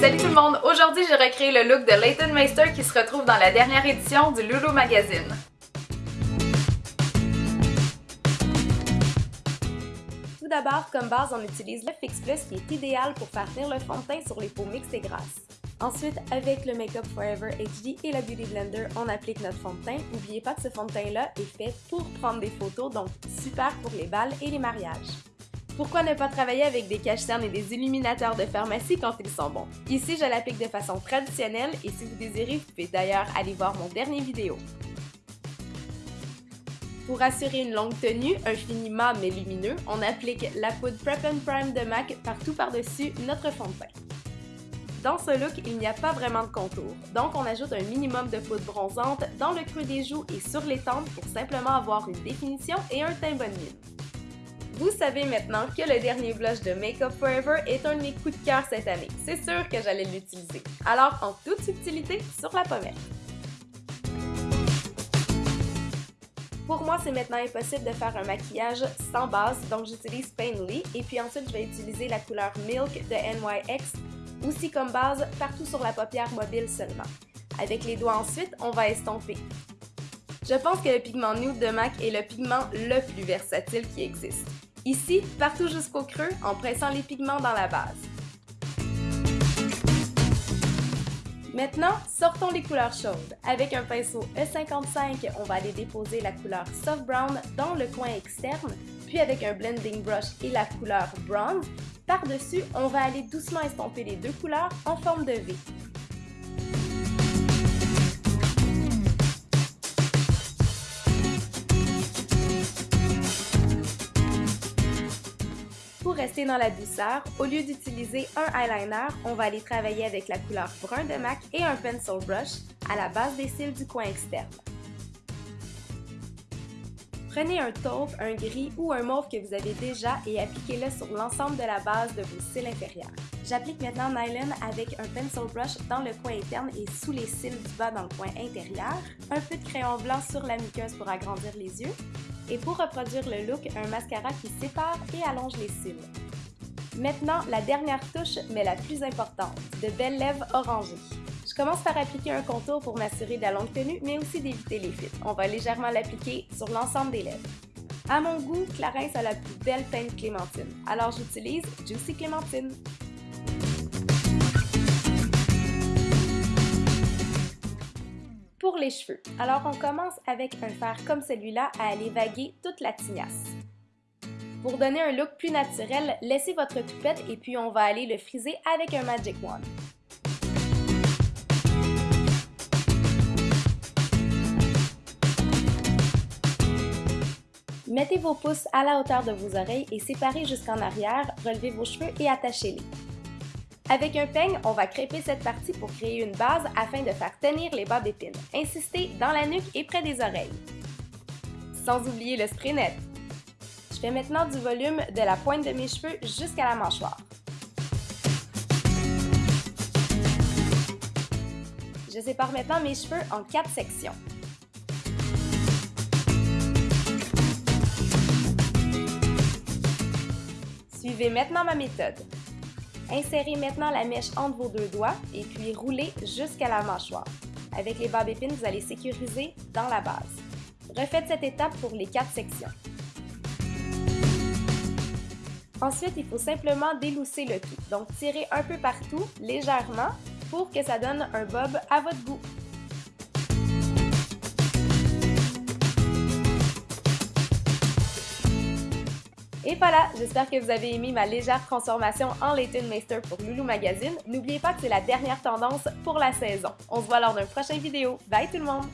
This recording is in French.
Salut tout le monde! Aujourd'hui, j'ai recréé le look de Leighton Meister qui se retrouve dans la dernière édition du Lulu Magazine. Tout d'abord, comme base, on utilise le Fix Plus qui est idéal pour faire tenir le fond de teint sur les peaux mixtes et grasses. Ensuite, avec le Makeup Forever HD et la Beauty Blender, on applique notre fond de teint. N'oubliez pas que ce fond de teint-là est fait pour prendre des photos, donc super pour les balles et les mariages. Pourquoi ne pas travailler avec des cache-cernes et des illuminateurs de pharmacie quand ils sont bons? Ici, je l'applique de façon traditionnelle et si vous désirez, vous pouvez d'ailleurs aller voir mon dernier vidéo. Pour assurer une longue tenue, un fini mat mais lumineux, on applique la poudre Prep Prime de MAC partout par-dessus notre fond de teint. Dans ce look, il n'y a pas vraiment de contour, donc on ajoute un minimum de poudre bronzante dans le creux des joues et sur les tempes pour simplement avoir une définition et un teint bonne mine. Vous savez maintenant que le dernier blush de Makeup Forever est un de mes coups de cœur cette année. C'est sûr que j'allais l'utiliser. Alors, en toute subtilité, sur la pommette. Pour moi, c'est maintenant impossible de faire un maquillage sans base, donc j'utilise Painly et puis ensuite je vais utiliser la couleur Milk de NYX, aussi comme base partout sur la paupière mobile seulement. Avec les doigts ensuite, on va estomper. Je pense que le pigment Nude de MAC est le pigment le plus versatile qui existe. Ici, partout jusqu'au creux en pressant les pigments dans la base. Maintenant, sortons les couleurs chaudes. Avec un pinceau E55, on va aller déposer la couleur Soft Brown dans le coin externe, puis avec un blending brush et la couleur Bronze, par-dessus, on va aller doucement estomper les deux couleurs en forme de V. rester dans la douceur, au lieu d'utiliser un eyeliner, on va aller travailler avec la couleur brun de MAC et un pencil brush à la base des cils du coin externe. Prenez un taupe, un gris ou un mauve que vous avez déjà et appliquez-le sur l'ensemble de la base de vos cils inférieurs. J'applique maintenant Nylon avec un pencil brush dans le coin interne et sous les cils du bas dans le coin intérieur, un peu de crayon blanc sur la muqueuse pour agrandir les yeux, et pour reproduire le look, un mascara qui sépare et allonge les cils. Maintenant, la dernière touche, mais la plus importante, de belles lèvres orangées. Je commence par appliquer un contour pour m'assurer de la longue tenue, mais aussi d'éviter les fils. On va légèrement l'appliquer sur l'ensemble des lèvres. À mon goût, Clarins a la plus belle teinte clémentine, alors j'utilise Juicy Clémentine. Les cheveux, alors on commence avec un fer comme celui-là à aller vaguer toute la tignasse. Pour donner un look plus naturel, laissez votre toupette et puis on va aller le friser avec un Magic Wand. Mettez vos pouces à la hauteur de vos oreilles et séparez jusqu'en arrière, relevez vos cheveux et attachez-les. Avec un peigne, on va crêper cette partie pour créer une base afin de faire tenir les bas d'épines. Insistez dans la nuque et près des oreilles. Sans oublier le spray net. Je fais maintenant du volume de la pointe de mes cheveux jusqu'à la mâchoire. Je sépare maintenant mes cheveux en quatre sections. Suivez maintenant ma méthode. Insérez maintenant la mèche entre vos deux doigts et puis roulez jusqu'à la mâchoire. Avec les barbes épines, vous allez sécuriser dans la base. Refaites cette étape pour les quatre sections. Ensuite, il faut simplement délousser le tout. Donc, tirez un peu partout, légèrement, pour que ça donne un bob à votre goût. Et voilà, j'espère que vous avez aimé ma légère transformation en Leighton Meister pour Loulou Magazine. N'oubliez pas que c'est la dernière tendance pour la saison. On se voit lors d'un prochain vidéo. Bye tout le monde!